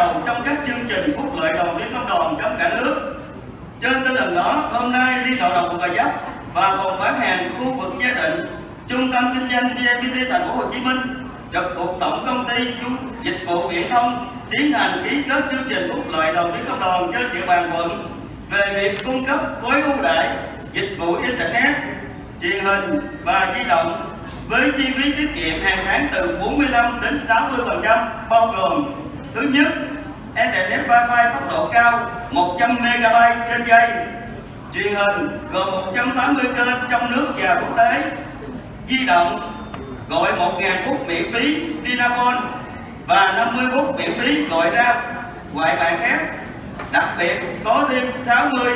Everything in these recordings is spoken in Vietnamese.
đầu trong các chương trình phúc lợi đoàn viên công đoàn trong cả nước. Trên tinh thần đó, hôm nay Liên đoàn Lao động Gò Vấp và phòng bán hàng khu vực gia định, trung tâm kinh doanh VNPT thành phố Hồ Chí Minh trực thuộc tổng công ty dịch vụ viễn thông tiến hành ký kết chương trình phúc lợi đầu viên công đoàn trên địa bàn quận về việc cung cấp gói ưu đãi dịch vụ internet, truyền hình và di động với chi phí tiết kiệm hàng tháng từ 45 đến 60% bao gồm thứ nhất internet wifi tốc độ cao 100 MB trên giây. Truyền hình gồm 180 kênh trong nước và quốc tế. Di động gọi 1.000 phút miễn phí Vinaphone và 50 phút miễn phí gọi ra. Ngoại bài khác đặc biệt có thêm 60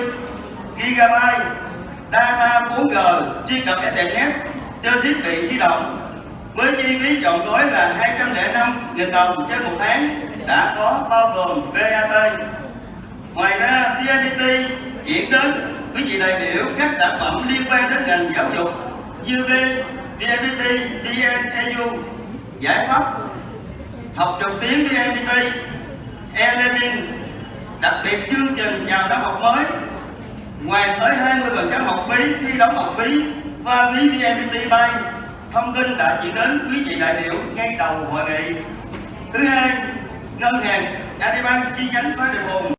GB data 4G truy cập internet trên thiết bị di động. Với chi phí chọn gói là nghìn đồng trên một tháng đã có bao gồm VAT. Ngoài ra, VNPT chuyển đến quý vị đại biểu các sản phẩm liên quan đến ngành giáo dục như VNPT, VNEU, giải pháp học trực tuyến VNPT, e-learning, đặc biệt chương trình chào năm học mới ngoài tới 20% học phí khi đóng học phí và phí VNPT bay thông tin đã chuyển đến quý vị đại biểu ngay đầu hội nghị thứ hai ngân hàng Agribank chi nhánh phái Điện Hùng